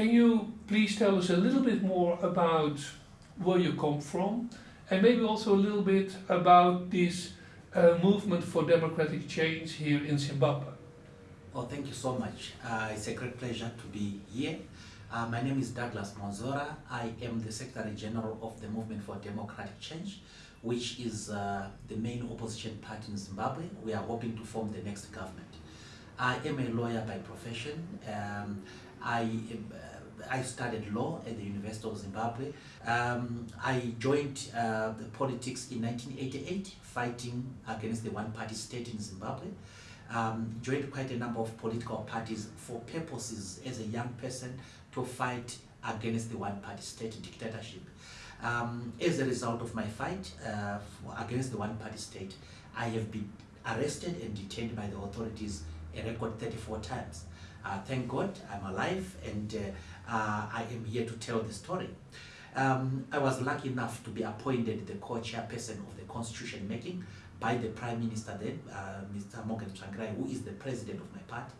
Can you please tell us a little bit more about where you come from and maybe also a little bit about this uh, movement for democratic change here in Zimbabwe? Oh, thank you so much. Uh, it's a great pleasure to be here. Uh, my name is Douglas Mwonzora. I am the Secretary General of the Movement for Democratic Change, which is uh, the main opposition party in Zimbabwe. We are hoping to form the next government. I am a lawyer by profession. Um, I, I studied law at the University of Zimbabwe. Um, I joined uh, the politics in 1988, fighting against the one-party state in Zimbabwe. Um, joined quite a number of political parties for purposes as a young person to fight against the one-party state dictatorship. Um, as a result of my fight uh, against the one-party state, I have been arrested and detained by the authorities a record 34 times. Uh, thank God I'm alive and uh, uh, I am here to tell the story. Um, I was lucky enough to be appointed the co-chairperson of the constitution making by the Prime Minister then, uh, Mr. Morgan Tsvangirai, who is the president of my party.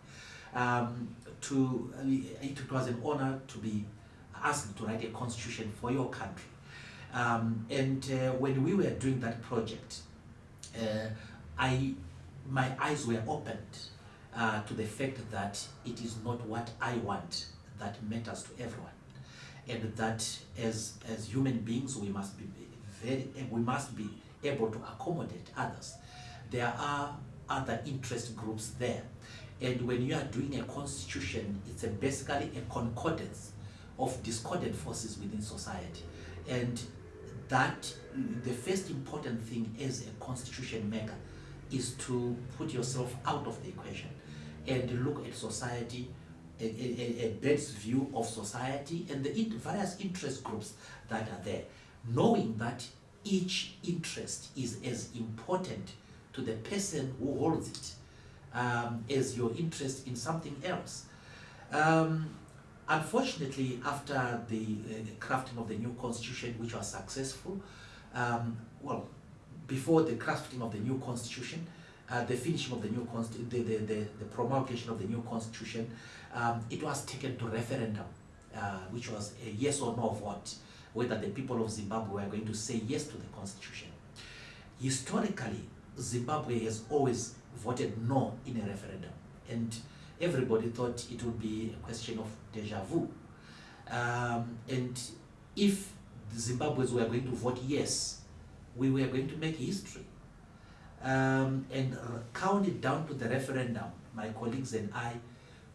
Um, to, uh, it was an honor to be asked to write a constitution for your country. Um, and uh, when we were doing that project, I, my eyes were opened uh, to the fact that it is not what I want that matters to everyone. And that as as human beings we must be very we must be able to accommodate others. There are other interest groups there. And when you are doing a constitution it's a basically a concordance of discordant forces within society. And that the first important thing as a constitution maker is to put yourself out of the equation and look at society, a, a, a bird's view of society and the various interest groups that are there, knowing that each interest is as important to the person who holds it um, as your interest in something else. Um, unfortunately, after the uh, crafting of the new constitution, which was successful, um, well, before the crafting of the new constitution, uh, the finishing of the new constitution, the, the, the, the, promulgation of the new constitution, um, it was taken to referendum, uh, which was a yes or no vote, whether the people of Zimbabwe were going to say yes to the constitution. Historically, Zimbabwe has always voted no in a referendum, and everybody thought it would be a question of deja vu. Um, and if the Zimbabweans were going to vote yes, we were going to make history um, and counted down to the referendum, my colleagues and I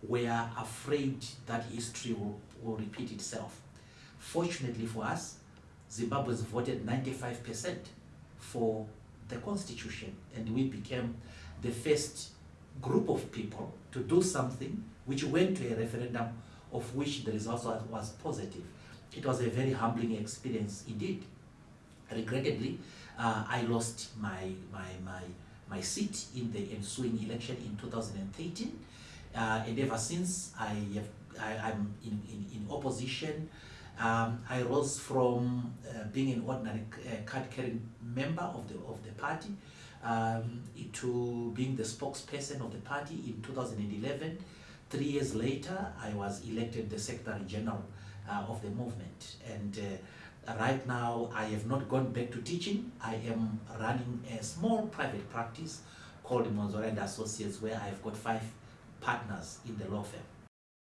were afraid that history will, will repeat itself. Fortunately for us, Zimbabweans voted 95% for the constitution and we became the first group of people to do something which went to a referendum of which the result was positive. It was a very humbling experience indeed. Regrettably, uh, I lost my, my, my, my seat in the ensuing election in 2013. Uh, and ever since, I have, I, am in, in, in opposition. Um, I rose from uh, being an ordinary uh, card-carrying member of the, of the party um, to being the spokesperson of the party in 2011. Three years later, I was elected the Secretary General uh, of the movement. And uh, right now I have not gone back to teaching. I am running a small private practice called Mwonzora Associates where I've got five partners in the law firm.